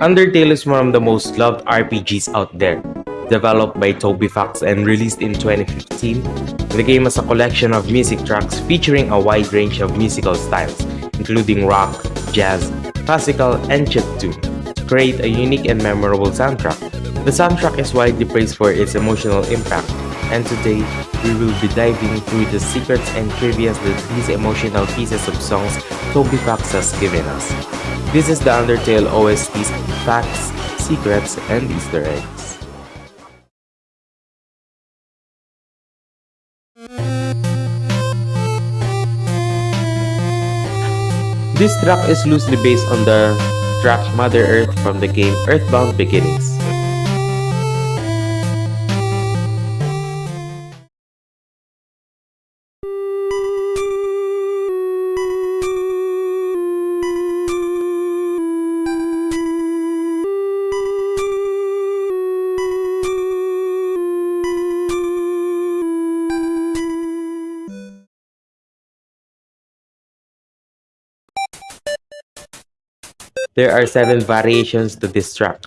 Undertale is one of the most loved RPGs out there. Developed by Toby Fox and released in 2015, the game is a collection of music tracks featuring a wide range of musical styles, including rock, jazz, classical, and chiptune, to create a unique and memorable soundtrack. The soundtrack is widely praised for its emotional impact, and today we will be diving through the secrets and trivia that these emotional pieces of songs Toby Fox has given us. This is the Undertale OST's facts, secrets, and Easter eggs. This track is loosely based on the track Mother Earth from the game Earthbound Beginnings. There are seven variations to this track,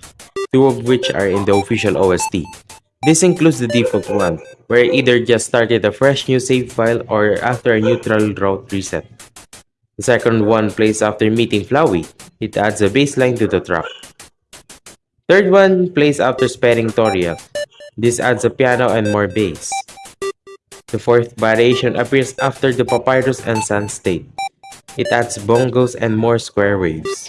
two of which are in the official OST. This includes the default one, where either just started a fresh new save file or after a neutral route reset. The second one plays after meeting Flowey. It adds a bassline to the track. Third one plays after spelling Toriel. This adds a piano and more bass. The fourth variation appears after the Papyrus and Sun state. It adds bongos and more square waves.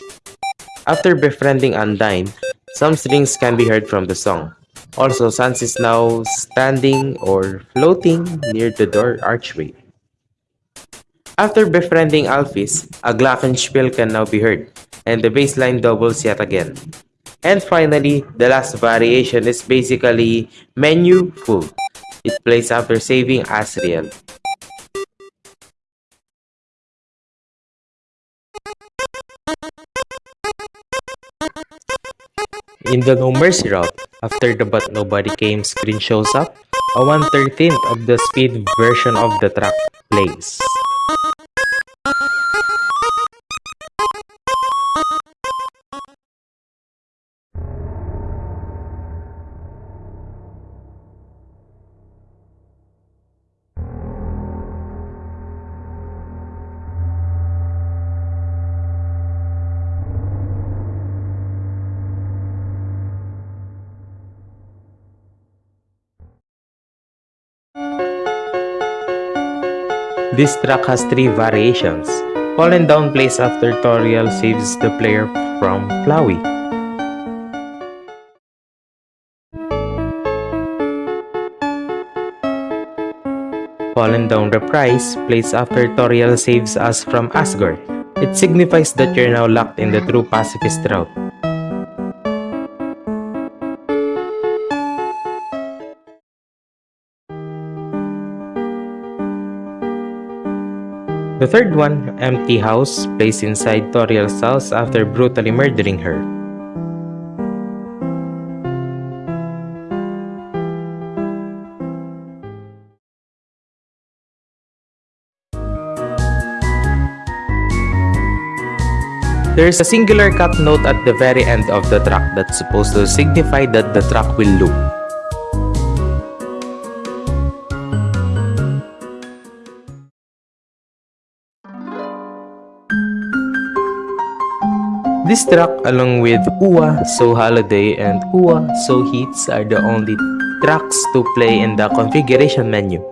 After befriending Undyne, some strings can be heard from the song. Also, Sans is now standing or floating near the door archway. After befriending Alphys, a glockenspiel can now be heard, and the bassline doubles yet again. And finally, the last variation is basically menu full. It plays after saving Asriel. In the No Mercy route, after the But Nobody Came screen shows up, a 1/13th of the speed version of the track plays. This track has three variations. Fallen Down plays after Toriel saves the player from Flowey. Fallen Down Reprise plays after Toriel saves us from Asgore. It signifies that you're now locked in the true pacifist route. The third one, Empty House, placed inside Toriel's house after brutally murdering her. There is a singular cut note at the very end of the track that's supposed to signify that the track will loop. This track along with Uwa So Holiday and Uwa So Heats are the only tracks to play in the configuration menu.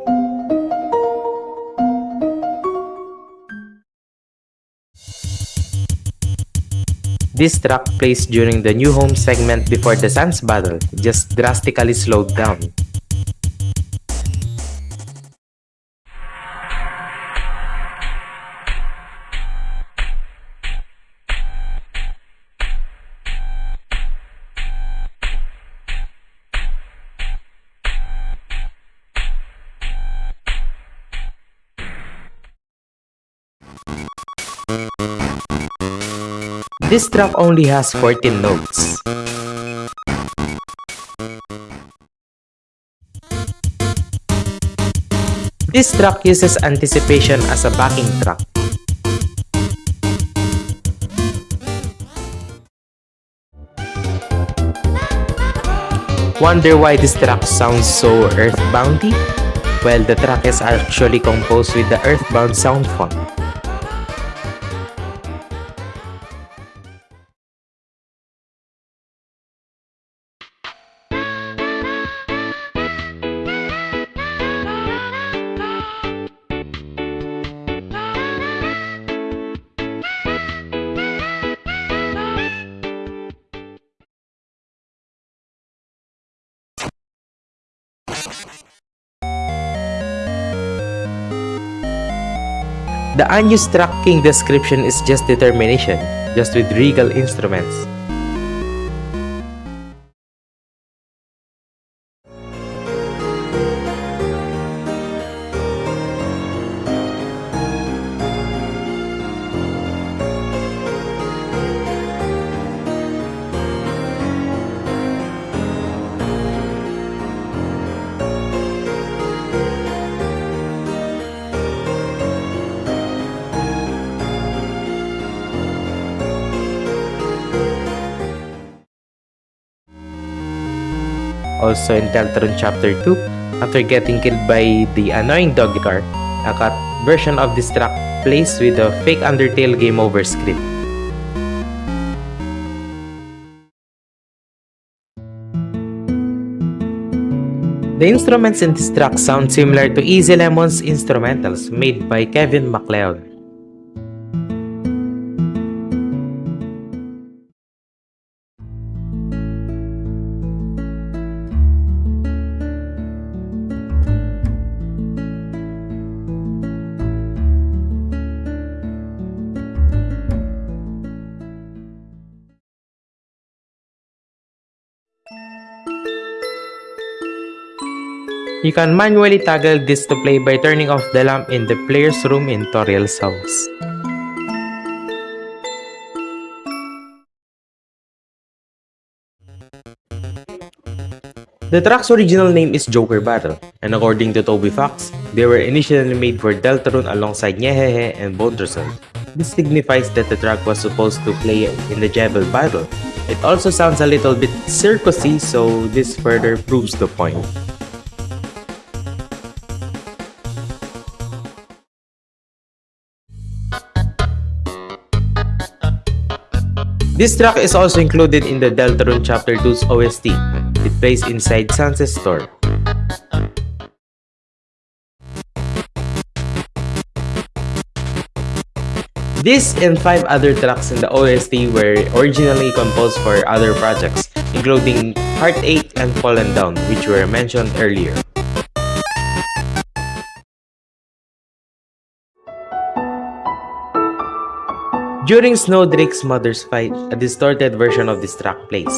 This track plays during the new home segment before the Sans battle, just drastically slowed down. This track only has 14 notes. This track uses anticipation as a backing track. Wonder why this track sounds so earthboundy? Well, the track is actually composed with the earthbound sound font. Unused tracking description is just determination, just with regal instruments. Also in Deltarune Chapter 2, after getting killed by the annoying doggy car, a cut version of this track plays with a fake Undertale game over script. The instruments in this track sound similar to Easy Lemon's instrumentals made by Kevin MacLeod. You can manually toggle this to play by turning off the lamp in the player's room in Toriel's house. The track's original name is Joker Battle, and according to Toby Fox, they were initially made for Deltarune alongside Nyehehe and Bonderson. This signifies that the track was supposed to play in the Jevil battle. It also sounds a little bit circusy, so this further proves the point. This track is also included in the Deltarune Chapter 2's OST. It plays inside Sunset Store. This and five other tracks in the OST were originally composed for other projects, including Heartache and Fallen Down, which were mentioned earlier. During Snowdrake's mother's fight, a distorted version of this track plays.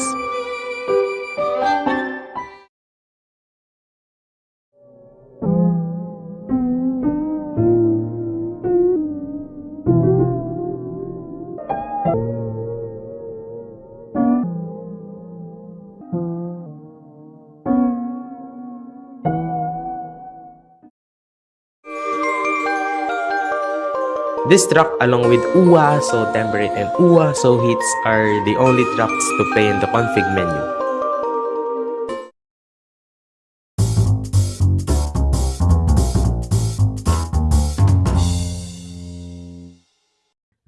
This track along with Uwa So Temperate and Uwa So Heats are the only tracks to play in the config menu.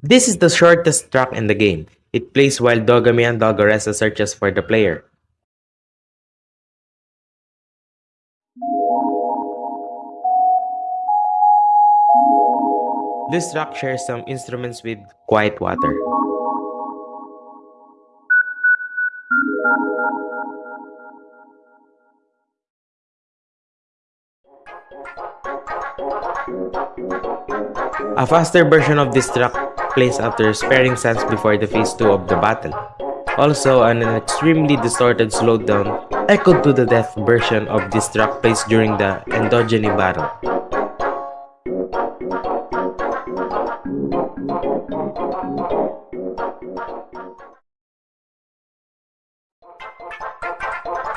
This is the shortest track in the game. It plays while Dogamy and Dogaressa searches for the player. This track shares some instruments with Quiet Water. A faster version of this track plays after sparing Sans before the phase 2 of the battle. Also, an extremely distorted slowdown echoed to the death version of this track plays during the endogeny battle.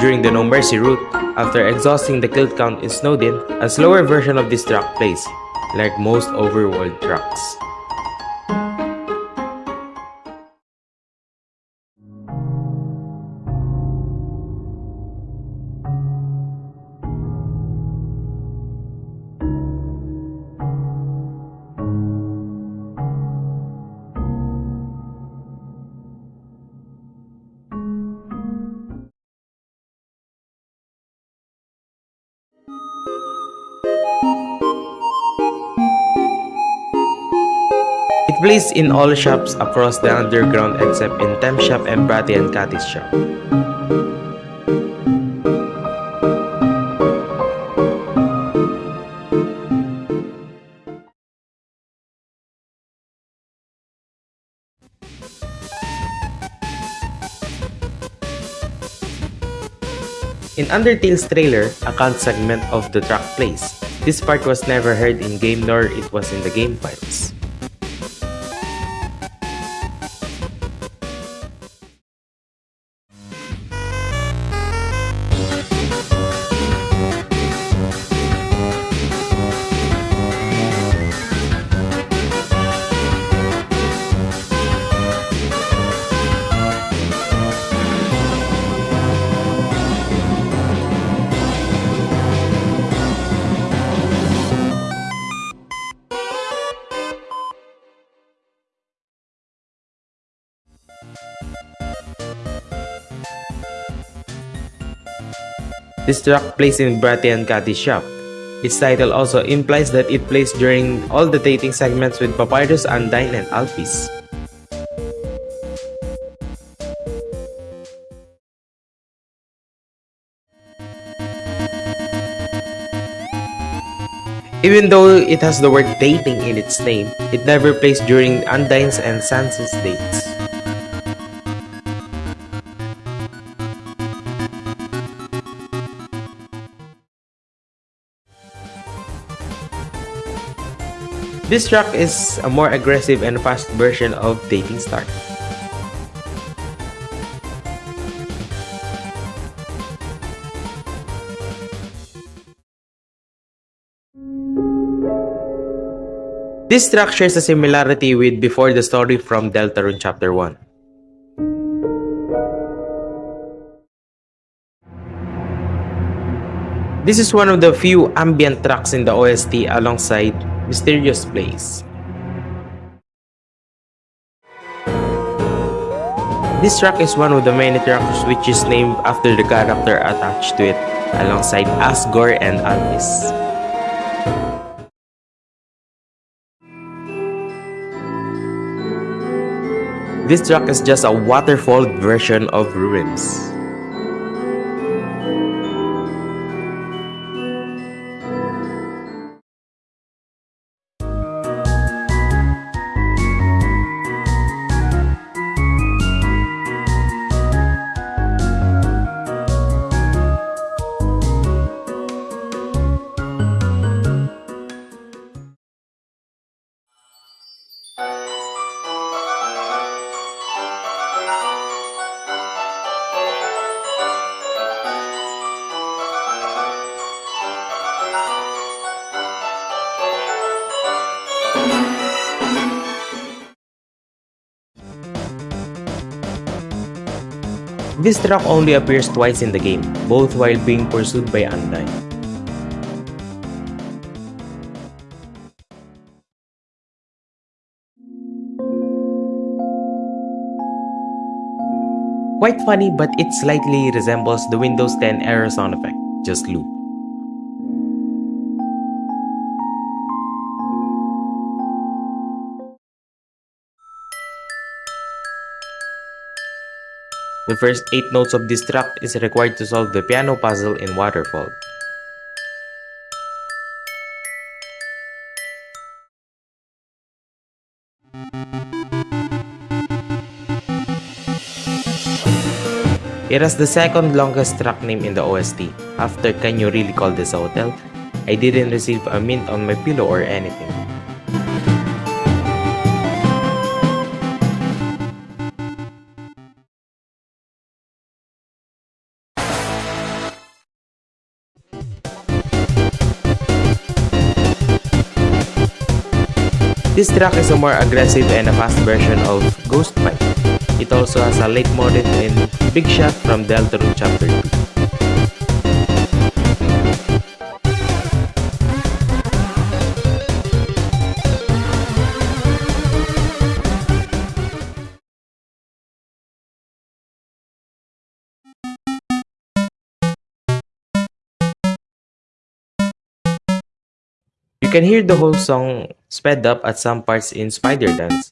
During the No Mercy route, after exhausting the kill count in Snowdin, a slower version of this track plays, like most overworld tracks. Plays in all shops across the underground except in Tem Shop and Bratty and Catty's shop. In Undertale's trailer, a count segment of the track plays. This part was never heard in game nor it was in the game files. This track plays in Bratty and Catty's shop. Its title also implies that it plays during all the dating segments with Papyrus, Undyne, and Alphys. Even though it has the word dating in its name, it never plays during Undyne's and Sans's dates. This track is a more aggressive and fast version of Dating Start. This track shares a similarity with Before the Story from Deltarune Chapter 1. This is one of the few ambient tracks in the OST alongside Mysterious Place. This track is one of the many tracks which is named after the character attached to it, alongside Asgore and Alphys. This track is just a waterfall version of Ruins. This truck only appears twice in the game, both while being pursued by Undyne. Quite funny but it slightly resembles the Windows 10 error sound effect, just loop. The first 8 notes of this track is required to solve the piano puzzle in Waterfall. It has the second longest track name in the OST. After Can You Really Call This a Hotel? I didn't receive a mint on my pillow or anything. Track is a more aggressive and a fast version of Ghost Fight. It also has a late leitmotif in Big Shot from Deltarune Chapter 2. You can hear the whole song sped up at some parts in Spider Dance.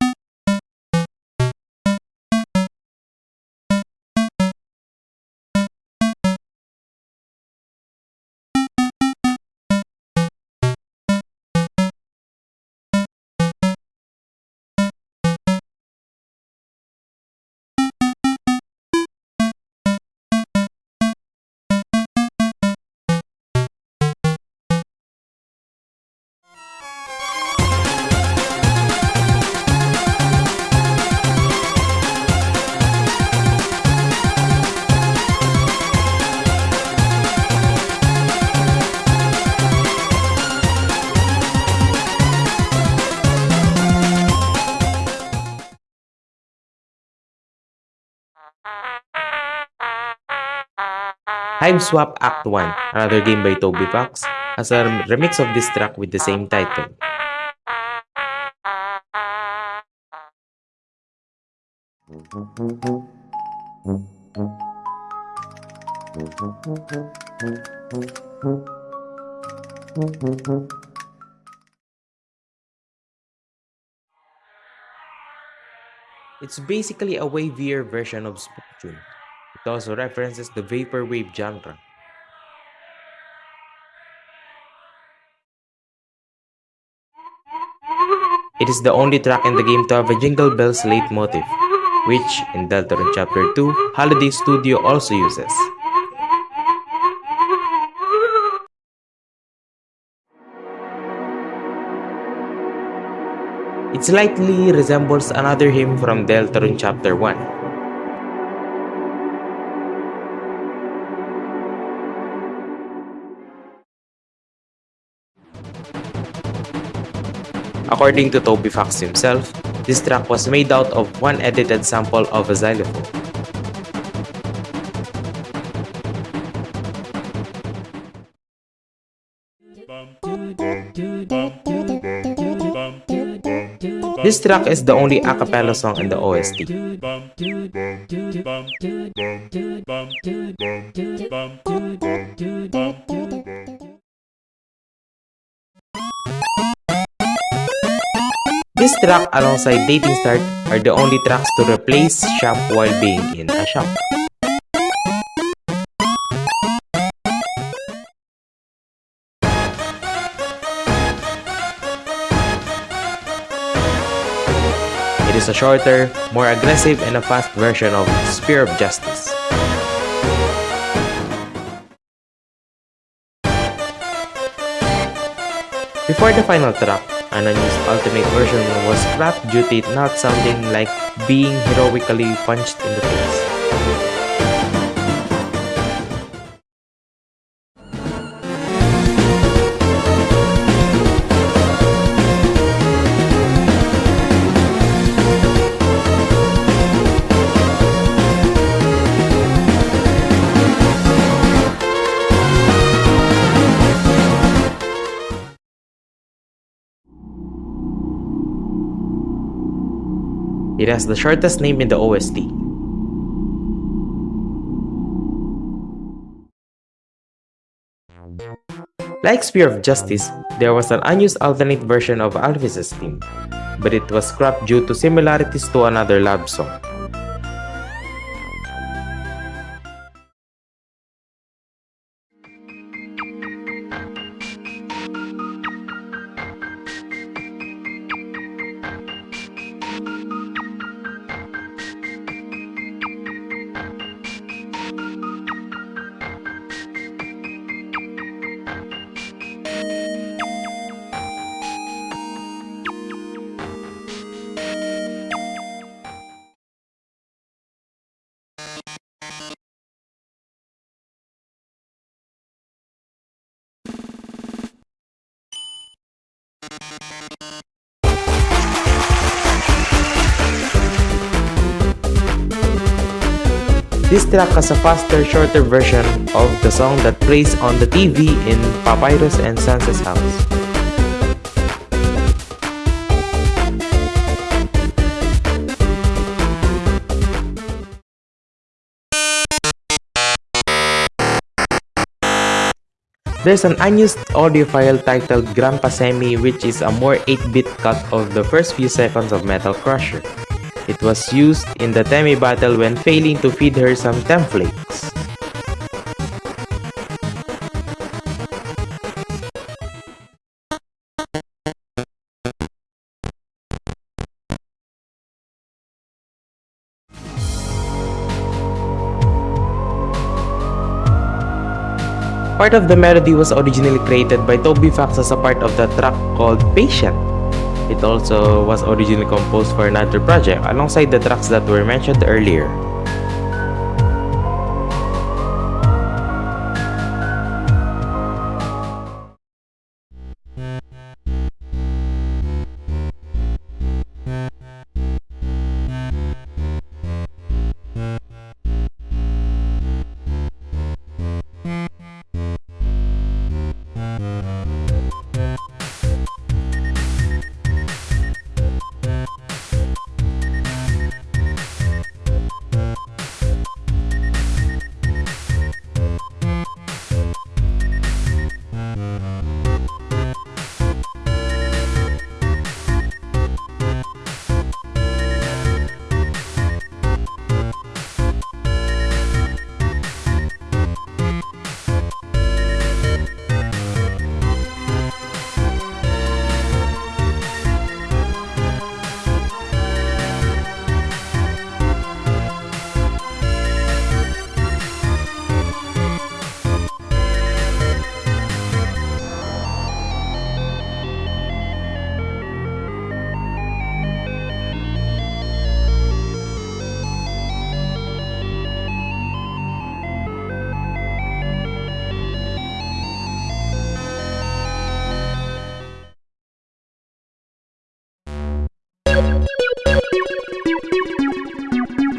Hiveswap Act 1, another game by Toby Fox, has a remix of this track with the same title. It's basically a wavier version of Spooktune. It also references the vaporwave genre. It is the only track in the game to have a Jingle Bells leitmotif, which, in Deltarune Chapter 2, Holiday Studio also uses. It slightly resembles another hymn from Deltarune Chapter 1, According to Toby Fox himself, this track was made out of one edited sample of a xylophone. This track is the only a cappella song in the OST. This track alongside Dating Start are the only tracks to replace Shop while being in a shop. It is a shorter, more aggressive and a fast version of Spear of Justice. Before the final track, an unused alternate version was scrapped due to it not sounding like being heroically punched in the face. It has the shortest name in the OST. Like Spear of Justice, there was an unused alternate version of Alphys's theme, but it was scrapped due to similarities to another lab song. This track has a faster, shorter version of the song that plays on the TV in Papyrus and Sans's house. There's an unused audio file titled Grandpa Semi which is a more 8-bit cut of the first few seconds of Metal Crusher. It was used in the Temmie battle when failing to feed her some templates. Part of the melody was originally created by Toby Fox as a part of the track called Patient. It also was originally composed for another project alongside the tracks that were mentioned earlier.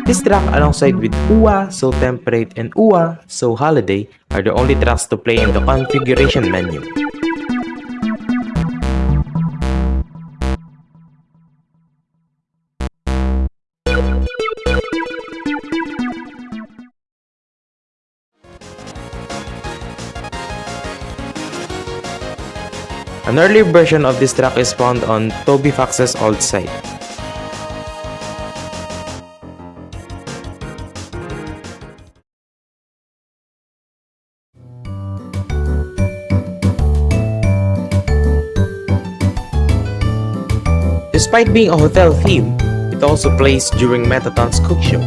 This track alongside with Uwa So Temperate and Uwa So Holiday are the only tracks to play in the configuration menu. An early version of this track is found on Toby Fox's old site. Despite being a hotel theme, it also plays during Mettaton's cook show.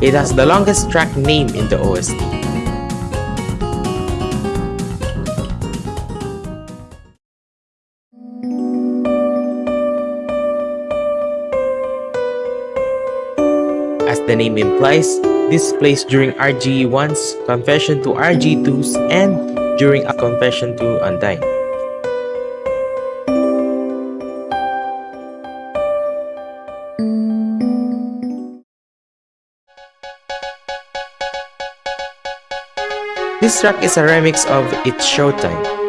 It has the longest track name in the OST. The name implies, this plays during RGE1's confession to RG2's and during a confession to Undyne. This track is a remix of It's Showtime.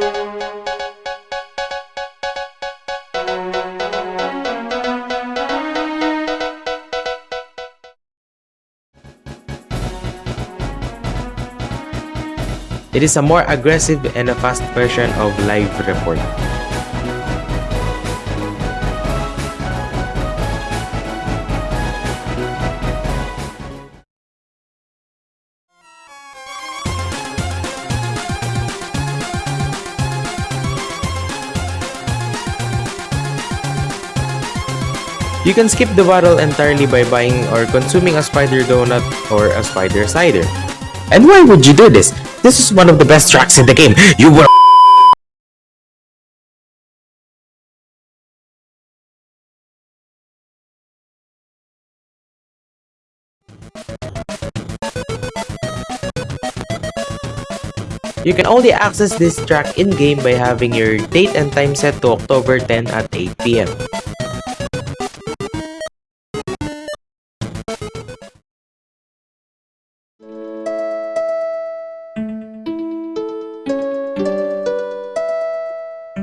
It is a more aggressive and a fast version of Live Report. You can skip the battle entirely by buying or consuming a spider donut or a spider cider. And why would you do this? This is one of the best tracks in the game. You were You can only access this track in-game by having your date and time set to October 10 at 8pm.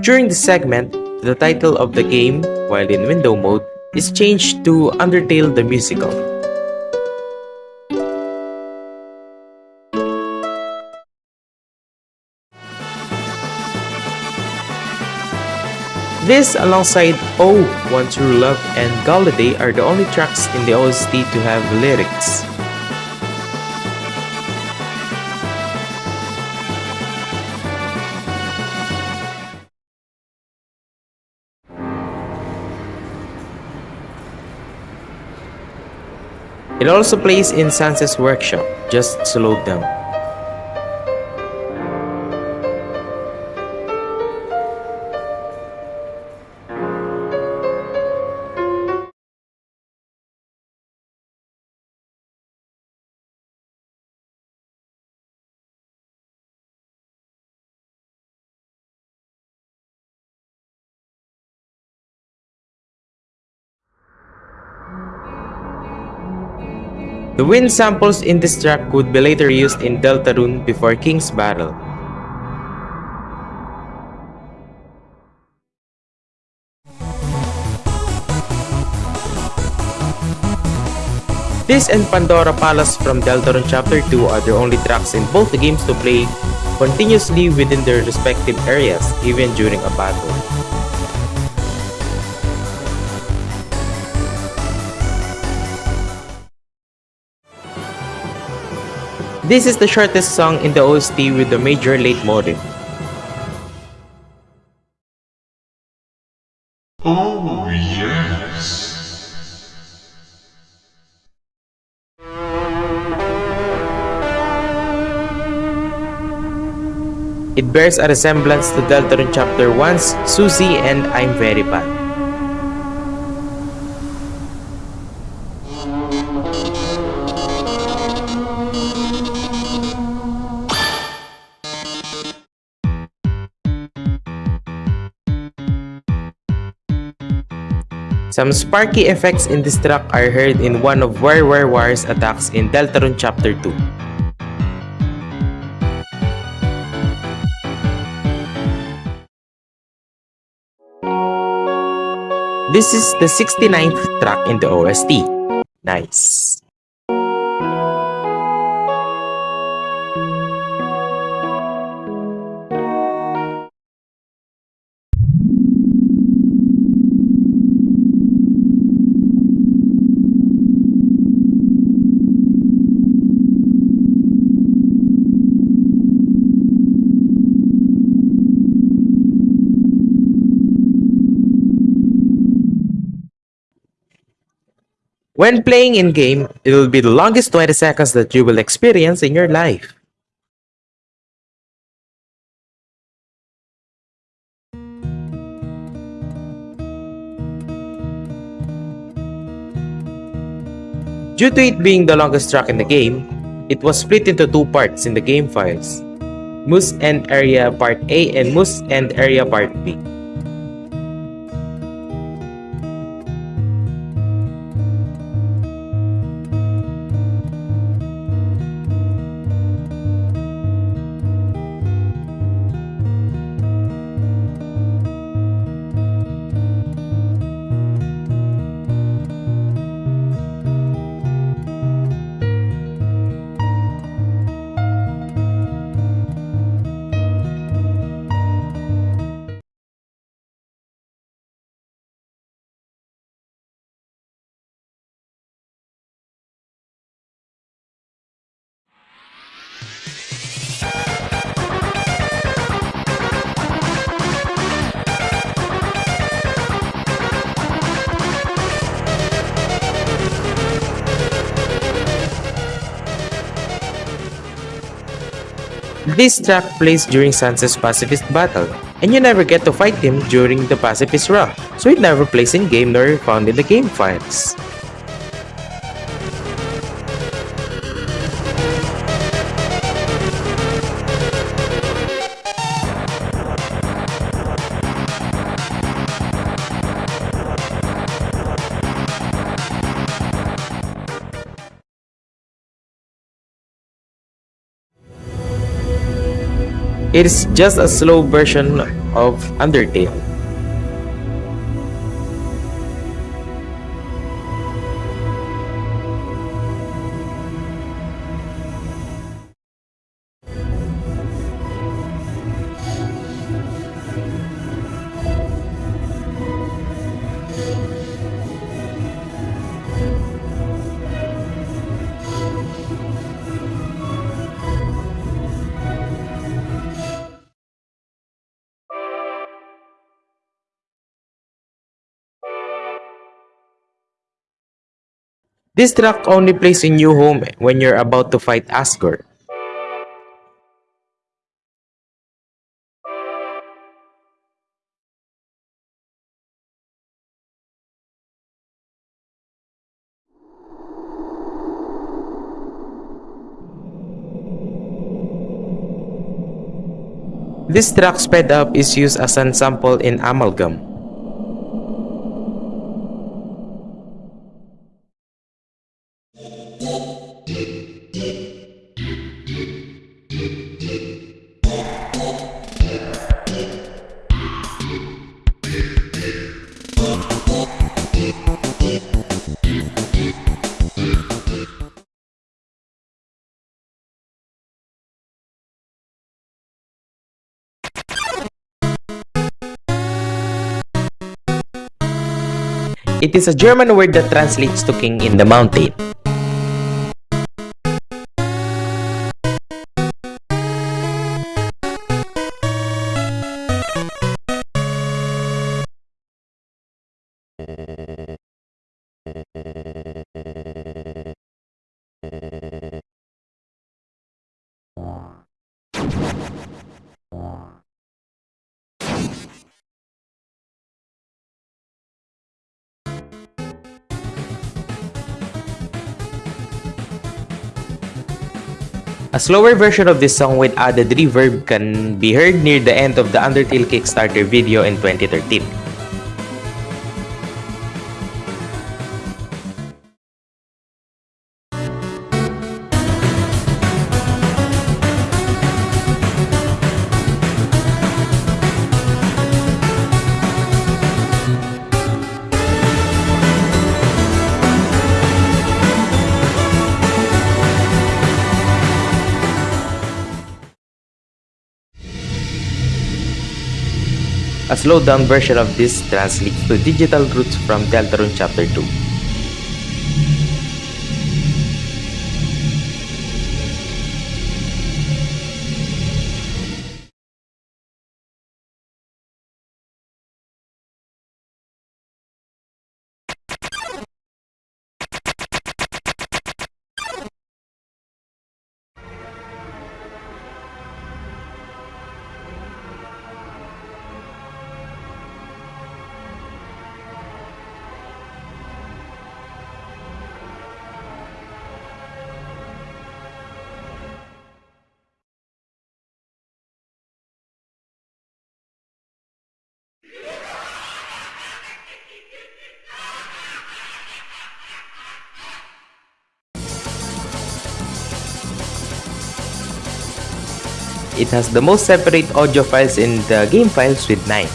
During the segment, the title of the game, while in window mode, is changed to Undertale the Musical. This, alongside Oh, One True Love and Galladay are the only tracks in the OST to have lyrics. It also plays in Sans's workshop, just slowed down. The wind samples in this track would be later used in Deltarune before King's Battle. This and Pandora Palace from Deltarune Chapter 2 are the only tracks in both games to play continuously within their respective areas, even during a battle. This is the shortest song in the OST with the major leitmotif. Oh, yes. It bears a resemblance to Deltarune Chapter 1's Susie and I'm Very Bad. Some sparky effects in this track are heard in one of War War War's attacks in Deltarune Chapter 2. This is the 69th track in the OST. Nice. When playing in-game, it will be the longest 20 seconds that you will experience in your life. Due to it being the longest track in the game, it was split into two parts in the game files. Moose End Area Part A and Moose End Area Part B. This track plays during Sans's pacifist battle, and you never get to fight him during the pacifist run, so it never plays in-game nor found in the game files. It is just a slow version of Undertale. This track only plays in New Home when you're about to fight Asgore. This track sped up is used as an sample in Amalgam. It is a German word that translates to king in the mountain. Slower version of this song with added reverb can be heard near the end of the Undertale Kickstarter video in 2013. A slowed down version of this translates to digital roots from Deltarune Chapter 2. Has the most separate audio files in the game files with 9.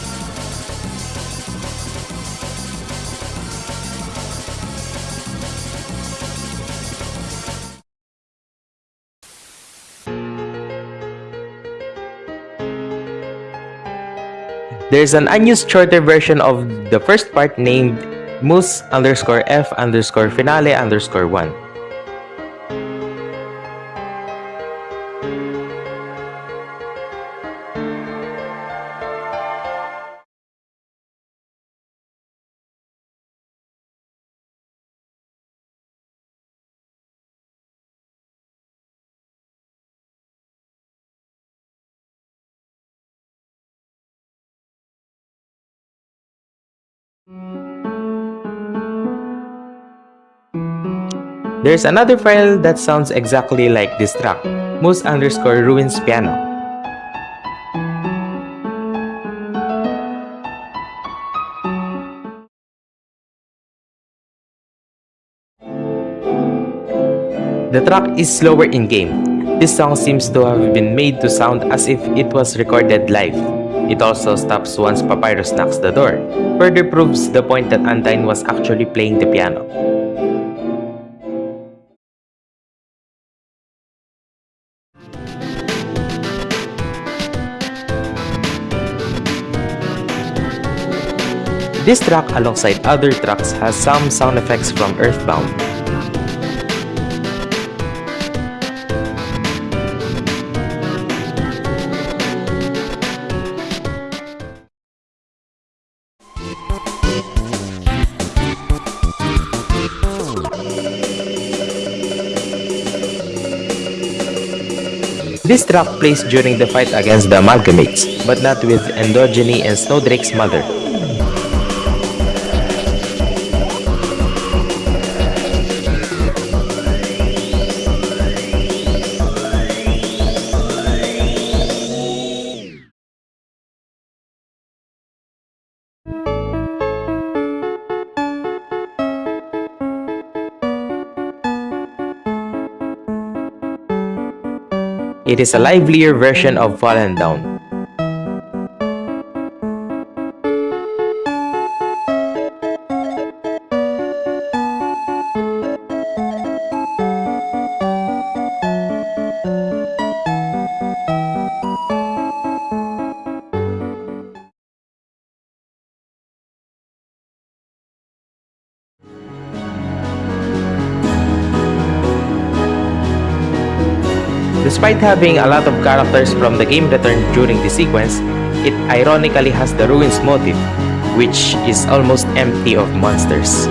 There's an unused shorter version of the first part named Moose underscore F underscore finale underscore 1. There's another file that sounds exactly like this track, moose underscore ruins piano. The track is slower in game. This song seems to have been made to sound as if it was recorded live. It also stops once Papyrus knocks the door, further proves the point that Undyne was actually playing the piano. This track alongside other tracks has some sound effects from Earthbound. This track plays during the fight against the Amalgamates, but not with Endogeny and Snowdrake's mother. It is a livelier version of Fallen Down. Having a lot of characters from the game return during the sequence, it ironically has the ruins motif, which is almost empty of monsters.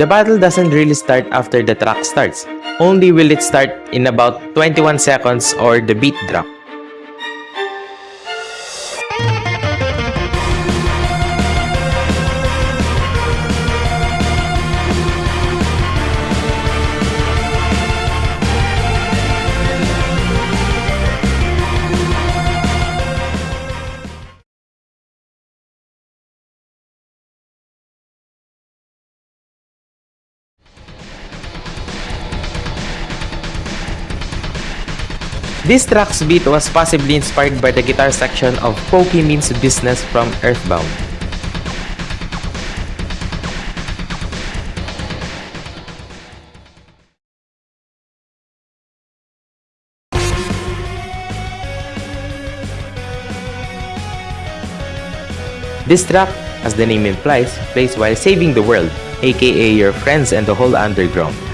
The battle doesn't really start after the track starts, only will it start in about 21 seconds or the beat drop. This track's beat was possibly inspired by the guitar section of Pokey Means Business from Earthbound. This track, as the name implies, plays while saving the world, aka your friends and the whole underground.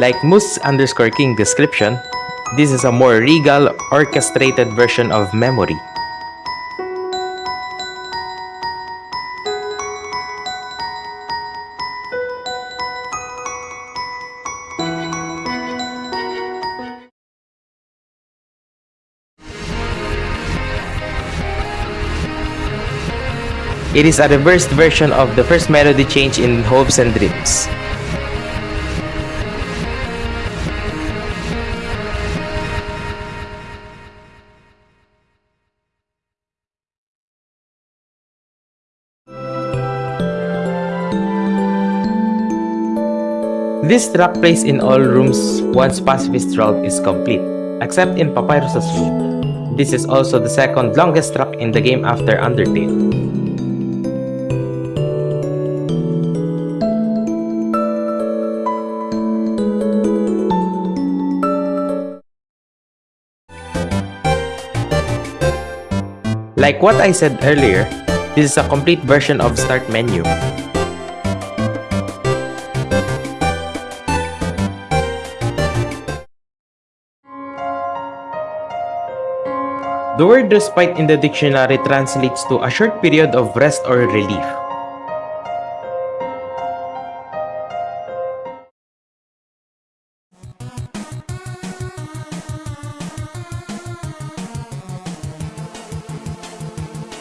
Like Moose underscore King description, this is a more regal, orchestrated version of Memory. It is a reversed version of the first melody change in Hopes and Dreams. This track plays in all rooms once Pacifist World is complete, except in Papyrus's room. This is also the second longest track in the game after Undertale. Like what I said earlier, this is a complete version of Start menu. The word respite in the dictionary translates to a short period of rest or relief.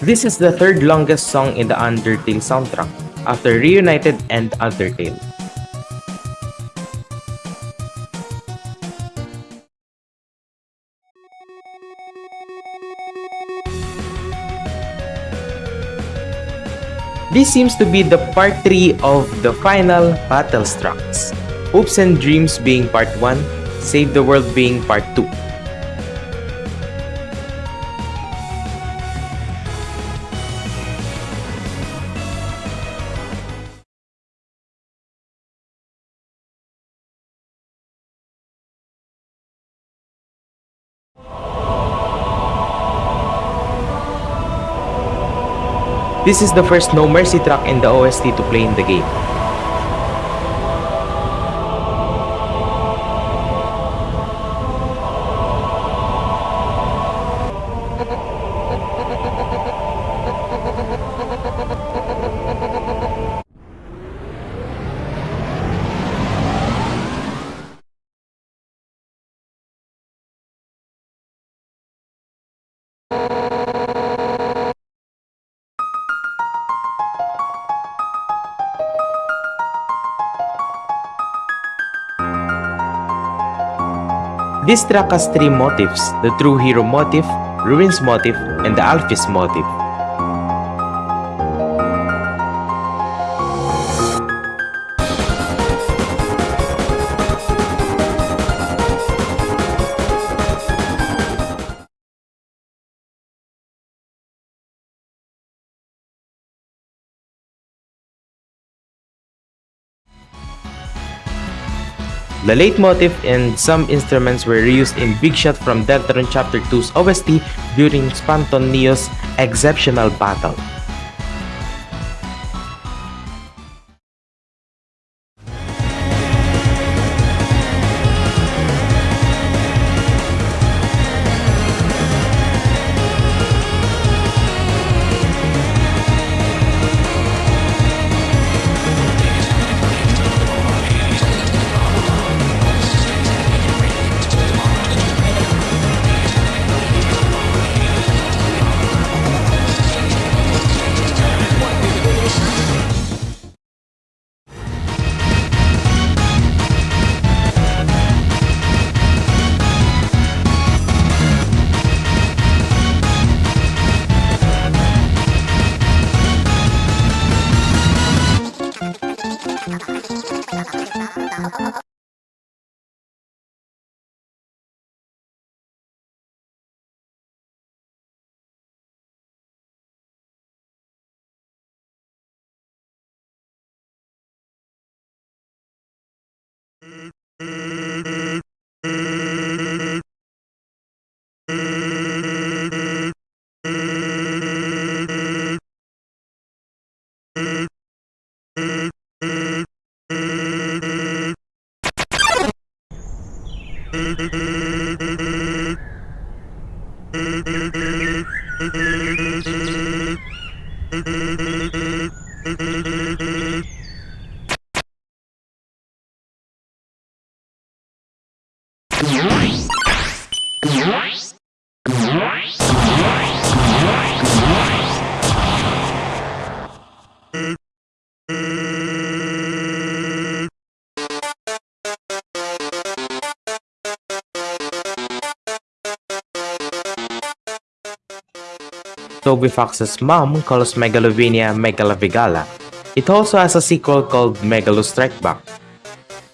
This is the third longest song in the Undertale soundtrack, after Reunited and Undertale. This seems to be the part 3 of the final battle tracks. Hopes and Dreams being part 1, Save the World being part 2. This is the first No Mercy track in the OST to play in the game. This track has three motifs, the True Hero motif, Ruins motif, and the Alphys motif. The leitmotif and some instruments were reused in Big Shot from Deltarune Chapter 2's OST during Spamton Neo's Exceptional Battle. Toby Fox's mom calls Megalovania Megalavigala. It also has a sequel called Megalo Strike Back.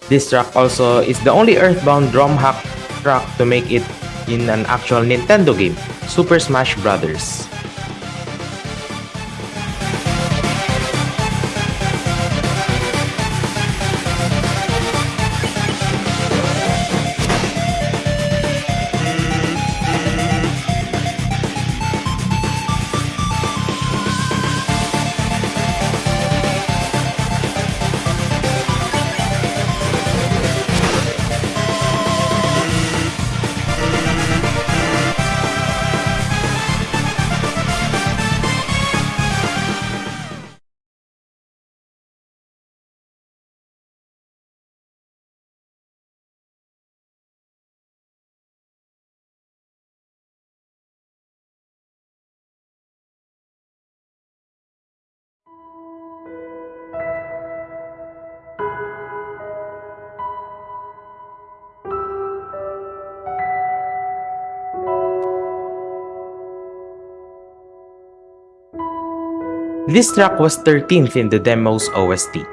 This track also is the only Earthbound drum hack track to make it in an actual Nintendo game, Super Smash Bros. This track was 13th in the demo's OST.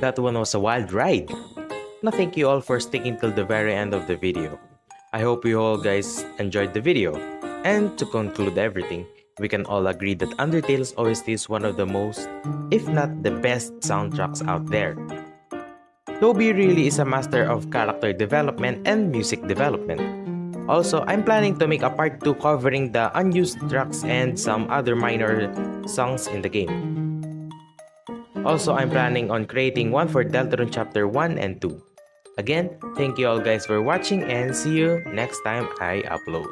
That one was a wild ride. Now thank you all for sticking till the very end of the video. I hope you all guys enjoyed the video. And to conclude everything, we can all agree that Undertale's OST is one of the most, if not the best soundtracks out there. Toby really is a master of character development and music development. Also, I'm planning to make a part 2 covering the unused tracks and some other minor songs in the game. Also, I'm planning on creating one for Deltarune Chapter 1 and 2. Again, thank you all guys for watching and see you next time I upload.